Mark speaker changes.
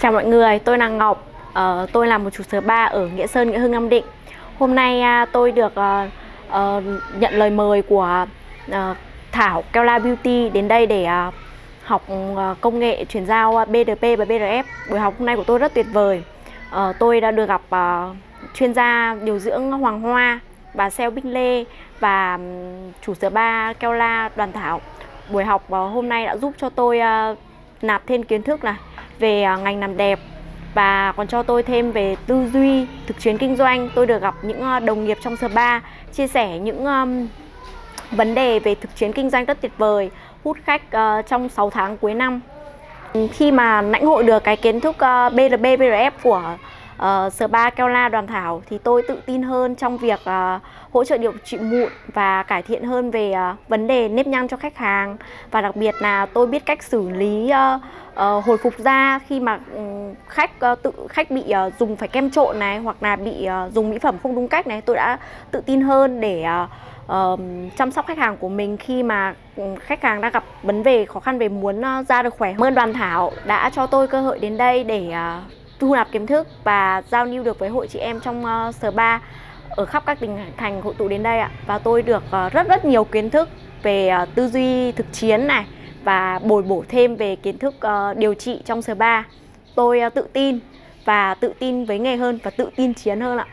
Speaker 1: Chào mọi người, tôi là Ngọc. uh, tôi là một chủ sở ba ở Nghĩa Sơn, Nghĩa Hưng, Nam Định. Hôm nay uh, tôi được uh, uh, nhận lời mời của uh, Thảo Kela Beauty đến đây để uh, học uh, công nghệ chuyển giao à, BDP và BRF. Buổi học hôm nay của tôi rất tuyệt vời. uh, tôi đã được gặp uh, chuyên gia điều dưỡng Hoàng Hoa bà Seo Bích Lê và um, chủ ba Kela Đoàn Thảo. Buổi học uh, hôm nay đã giúp cho tôi uh, nạp thêm kiến thức này về à, ngành làm đẹp. Và còn cho tôi thêm về tư duy thực chiến kinh doanh. Tôi được gặp những à, đồng nghiệp trong spa chia sẻ những um, vấn đề về thực chiến kinh doanh rất tuyệt vời hút khách uh, trong 6 tháng cuối năm. Khi mà lãnh hội được cái kiến thức ờ, uh, BRB BRF của Ờ, uh, spa Kela Đoàn Thảo thì tôi tự tin hơn trong việc uh, hỗ trợ điều trị mụn và cải thiện hơn về uh, vấn đề nếp nhăn cho khách hàng và đặc biệt là tôi biết cách xử lý uh, uh, hồi phục da khi mà khách uh, tự khách bị uh, dùng phải kem trộn này hoặc là bị uh, dùng mỹ phẩm không đúng cách này tôi đã tự tin hơn để uh, ờm, chăm sóc khách hàng của mình khi mà khách hàng đang gặp vấn đề khó khăn về muốn uh, da được khỏe. Mơn đoàn Thảo đã cho tôi cơ hội đến đây để uh, thu nạp kiến thức và giao lưu được với hội chị em trong uh, Sở 3 ở khắp các tỉnh thành hội tụ đến đây ạ. Và tôi được uh, rất rất nhiều kiến thức về uh, tư duy thực chiến này và bồi bổ thêm về kiến thức uh, điều trị trong spa tôi uh, tự tin và tự tin với nghề hơn và tự tin chiến hơn ạ.